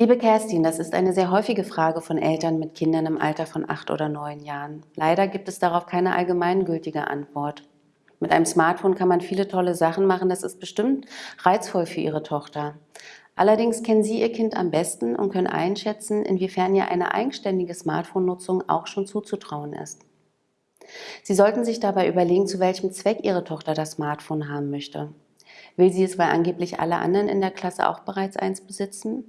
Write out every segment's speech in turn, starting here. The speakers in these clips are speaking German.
Liebe Kerstin, das ist eine sehr häufige Frage von Eltern mit Kindern im Alter von acht oder neun Jahren. Leider gibt es darauf keine allgemeingültige Antwort. Mit einem Smartphone kann man viele tolle Sachen machen, das ist bestimmt reizvoll für Ihre Tochter. Allerdings kennen Sie Ihr Kind am besten und können einschätzen, inwiefern ihr eine eigenständige Smartphone-Nutzung auch schon zuzutrauen ist. Sie sollten sich dabei überlegen, zu welchem Zweck Ihre Tochter das Smartphone haben möchte. Will sie es, weil angeblich alle anderen in der Klasse auch bereits eins besitzen?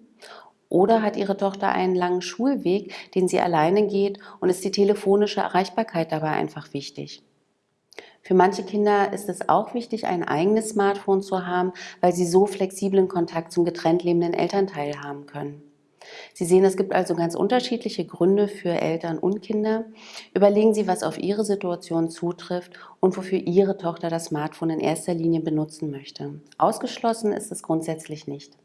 Oder hat Ihre Tochter einen langen Schulweg, den sie alleine geht und ist die telefonische Erreichbarkeit dabei einfach wichtig? Für manche Kinder ist es auch wichtig, ein eigenes Smartphone zu haben, weil sie so flexiblen Kontakt zum getrennt lebenden Elternteil haben können. Sie sehen, es gibt also ganz unterschiedliche Gründe für Eltern und Kinder. Überlegen Sie, was auf Ihre Situation zutrifft und wofür Ihre Tochter das Smartphone in erster Linie benutzen möchte. Ausgeschlossen ist es grundsätzlich nicht.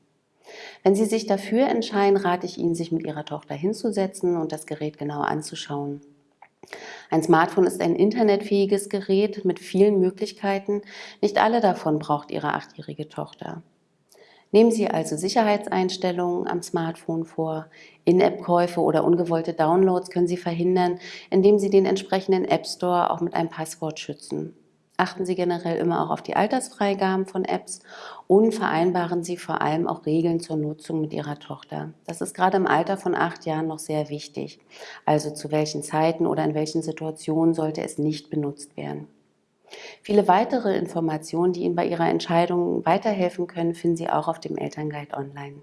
Wenn Sie sich dafür entscheiden, rate ich Ihnen, sich mit Ihrer Tochter hinzusetzen und das Gerät genau anzuschauen. Ein Smartphone ist ein internetfähiges Gerät mit vielen Möglichkeiten. Nicht alle davon braucht Ihre achtjährige Tochter. Nehmen Sie also Sicherheitseinstellungen am Smartphone vor. In-App-Käufe oder ungewollte Downloads können Sie verhindern, indem Sie den entsprechenden App Store auch mit einem Passwort schützen. Achten Sie generell immer auch auf die Altersfreigaben von Apps und vereinbaren Sie vor allem auch Regeln zur Nutzung mit Ihrer Tochter. Das ist gerade im Alter von acht Jahren noch sehr wichtig. Also zu welchen Zeiten oder in welchen Situationen sollte es nicht benutzt werden. Viele weitere Informationen, die Ihnen bei Ihrer Entscheidung weiterhelfen können, finden Sie auch auf dem Elternguide online.